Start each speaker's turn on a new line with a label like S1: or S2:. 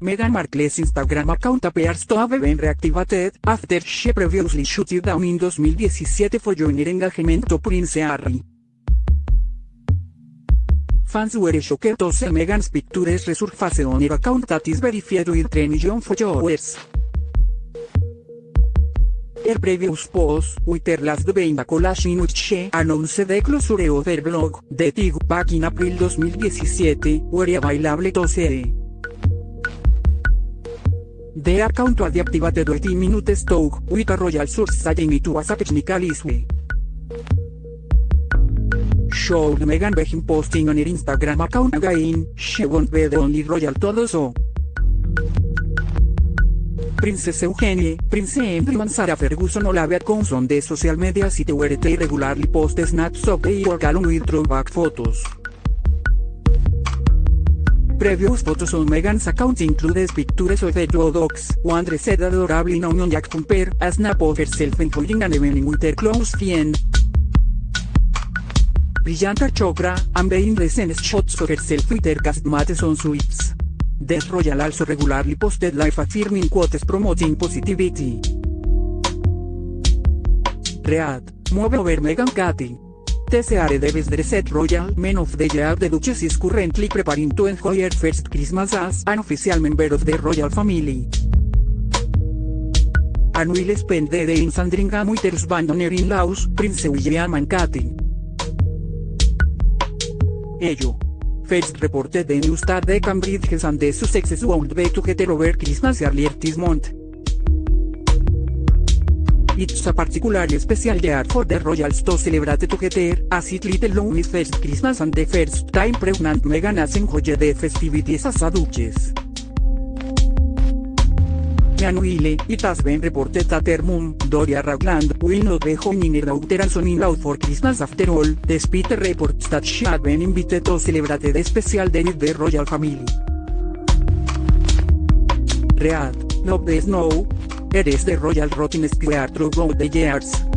S1: Meghan Markle's Instagram account appears to have been reactivated after she previously shut it down in 2017 for joining engagement to Prince Harry. Fans were shocked to see Meghan's pictures resurface on her account that is verified with 3 million followers. Her previous post, with her last being a collage in which she announced the closure of her blog, The Tig, back in April 2017, were available to see. The account was deactivated 18 minutes talk with a royal source saying it was a technical issue. Showed Meghan begin posting on her Instagram account again, she won't be the only royal to do so. Princess Eugenie, Prince Andrew and Sarah Ferguson all have accounts on the social media site where they regularly post snaps of their work along with throwback photos. Previous photos on Meghan's account include pictures of the two dogs, one dressed adorably in a union jack jumper, a snap of herself enjoying an evening with her close friend. Priyanka Chopra, and being recent shots of herself with her castmates on suites. The Royal also regularly posted life affirming quotes promoting positivity. Read, move over Meghan Katy. TCR Davis Dressed Royal Men of the Year The Duchess is currently preparing to enjoy her first Christmas as an official member of the royal family. And will spend the day in Sandringham with her her in-laws, Prince William and Katy. Ello. First reported the news that the Cambridge and the Sussexes won't be together over Christmas earlier this month. It's a particularly special year for the royals to celebrate together, as it little known is first Christmas and the first time pregnant Meghan has enjoyed the festivities as a duchess. Meanwhile, it has been reported that her mom, Doria Ragland, will not be joining her daughter and son-in-law for Christmas after all, despite reports that she had been invited to celebrate the special day with the royal family. Read, no the snow. Eres the royal rotting square throughout the years.